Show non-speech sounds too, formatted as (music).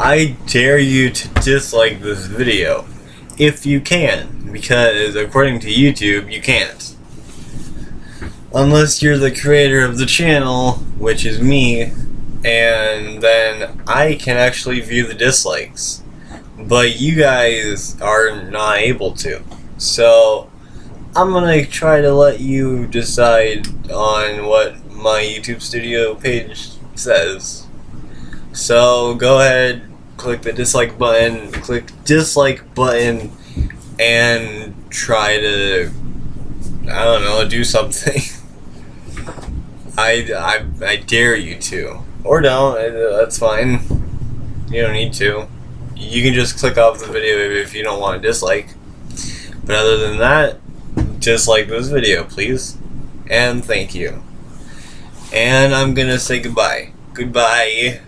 I dare you to dislike this video. If you can. Because according to YouTube, you can't. Unless you're the creator of the channel, which is me, and then I can actually view the dislikes. But you guys are not able to. So, I'm gonna try to let you decide on what my YouTube studio page says. So, go ahead, click the dislike button, click dislike button, and try to, I don't know, do something. (laughs) I, I, I dare you to. Or don't, that's fine. You don't need to. You can just click off the video if you don't want to dislike. But other than that, dislike this video, please. And thank you. And I'm gonna say goodbye. Goodbye.